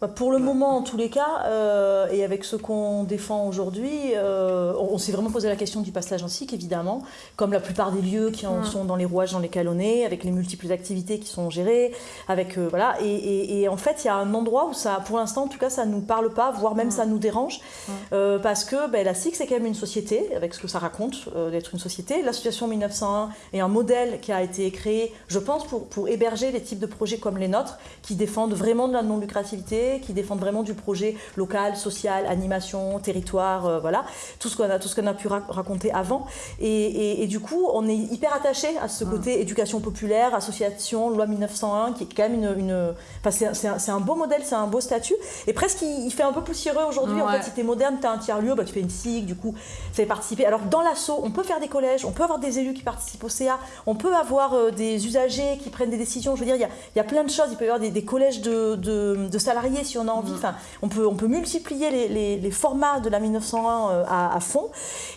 bah, pour le moment, en tous les cas, euh, et avec ce qu'on défend aujourd'hui, euh, on, s'est vraiment posé la question du passage en SIC, évidemment, comme la plupart des lieux qui en sont dans les rouages dans lesquels on est, avec les multiples activités qui sont gérées, avec euh, voilà. Et, en fait, il y a un endroit où ça, pour l'instant, en tout cas, ça nous parle pas, voire même ça nous dérange, parce que ben, la SIC c'est quand même une société, avec ce que ça raconte d'être une société. L'association 1901 est un modèle qui a été créé, je pense, pour, pour héberger les types de projets comme les nôtres, qui défendent vraiment de la non qui défendent vraiment du projet local, social, animation, territoire, euh, voilà, tout ce qu'on a, tout ce qu'on a pu raconter avant. Et, du coup, on est hyper attaché à ce côté éducation populaire, association, loi 1901, qui est quand même une, une enfin, c'est un, beau modèle, c'est un beau statut. Et presque, il, fait un peu poussiéreux aujourd'hui. En fait, si tu es moderne, tu as un tiers lieu, bah, tu fais une SIG, du coup, ça fait participer. Alors, dans l'assaut, on peut faire des collèges, on peut avoir des élus qui participent au CA, on peut avoir euh, des usagers qui prennent des décisions. Je veux dire, il y a, y a plein de choses. Il peut y avoir des, collèges de, de salariés si on a envie. Mm. Enfin, on peut, on peut multiplier les, formats de la 1901 euh, à, fond.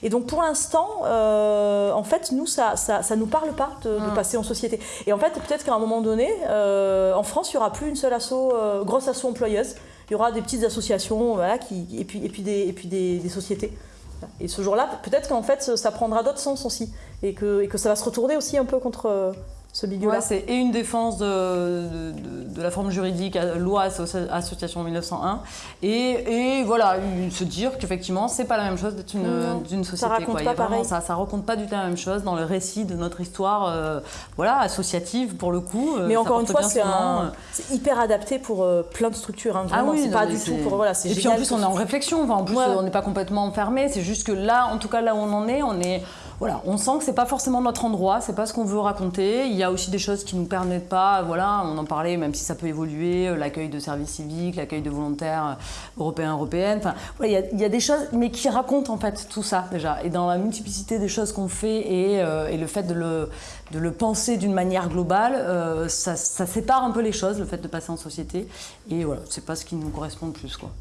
Et donc pour l'instant, euh, en fait, nous, ça, ça, ça nous parle pas de, mm. passer en société. Et en fait, peut-être qu'à un moment donné, euh, en France, il n'y aura plus une seule asso, grosse asso employeuse. Il y aura des petites associations, voilà, qui, et puis, et puis, des, et puis des, sociétés. Et ce jour-là, peut-être qu'en fait, ça prendra d'autres sens aussi. Et que, et que ça va se retourner aussi un peu contre ce C'est et une défense de, de, la forme juridique, loi association 1901, et, et voilà, se dire qu'effectivement, c'est pas la même chose d'être d'une société. Ça raconte pas pareil. Ça, ça raconte pas du tout la même chose dans le récit de notre histoire, euh, voilà, associative pour le coup. Euh, Mais encore une fois, euh. c'est hyper adapté pour plein de structures. Hein, ah oui, c'est pas du tout pour voilà, Et puis en plus, on est en réflexion. Enfin, en plus, on n'est pas complètement enfermé. C'est juste que là, en tout cas, là où on en est, on est voilà, on sent que c'est pas forcément notre endroit, c'est pas ce qu'on veut raconter. Il y a aussi des choses qui nous permettent pas, voilà, on en parlait, même si ça peut évoluer, euh, l'accueil de services civiques, l'accueil de volontaires euh, européens, européennes. Enfin, il y, a, des choses, mais qui racontent en fait tout ça déjà. Et dans la multiplicité des choses qu'on fait et, euh, le fait de le, penser d'une manière globale, ça, ça, sépare un peu les choses, le fait de passer en société. Et voilà, c'est pas ce qui nous correspond le plus, quoi.